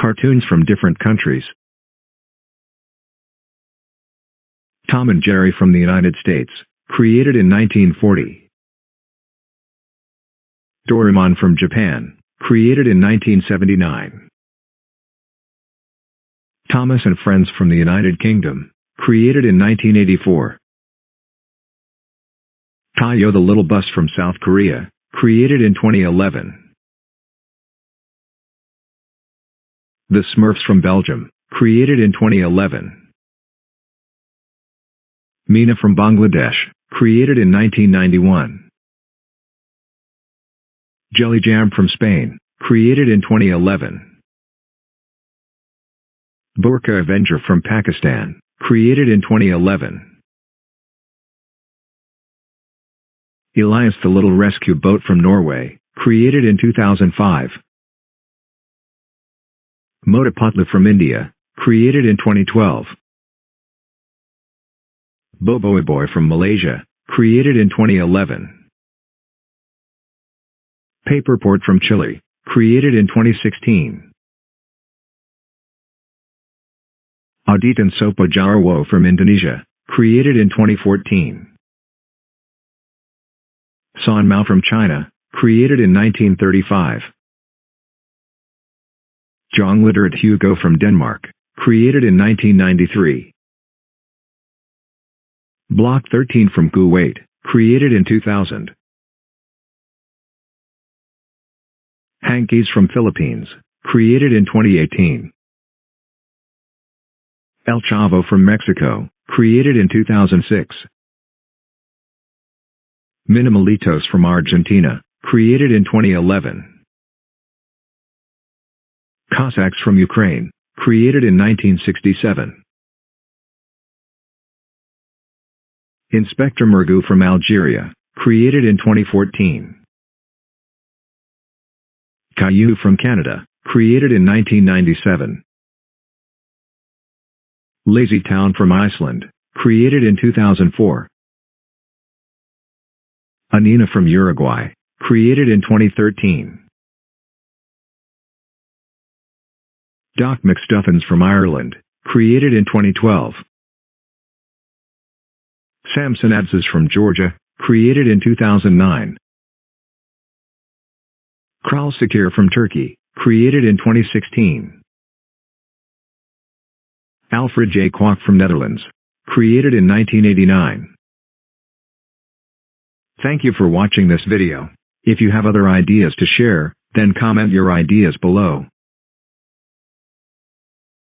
Cartoons from different countries. Tom and Jerry from the United States, created in 1940. Doraemon from Japan, created in 1979. Thomas and Friends from the United Kingdom, created in 1984. Tayo the Little Bus from South Korea, created in 2011. The Smurfs from Belgium, created in 2011. Meena from Bangladesh, created in 1991. Jelly Jam from Spain, created in 2011. Burka Avenger from Pakistan, created in 2011. Elias the Little Rescue Boat from Norway, created in 2005. Motu Patlu from India, created in 2012. Boboiboy Boy from Malaysia, created in 2011. Paperport from Chile, created in 2016. Aditan Sopo Jarwo from Indonesia, created in 2014. San Mao from China, created in 1935. Jungledyret Hugo from Denmark, created in 1993. Block 13 from Kuwait, created in 2000. Hankies from Philippines, created in 2018. El Chavo from Mexico, created in 2006. Minimalitos from Argentina, created in 2011. Cossacks from Ukraine, created in 1967. Inspector Mergu from Algeria, created in 2014. Caillou from Canada, created in 1997. Lazy Town from Iceland, created in 2004. Anina from Uruguay, created in 2013. Doc McStuffins from Ireland, created in 2012. Samson Abses from Georgia, created in 2009. Kral Sakir from Turkey, created in 2016. Alfred J. Kwak from Netherlands, created in 1989. Thank you for watching this video. If you have other ideas to share, then comment your ideas below.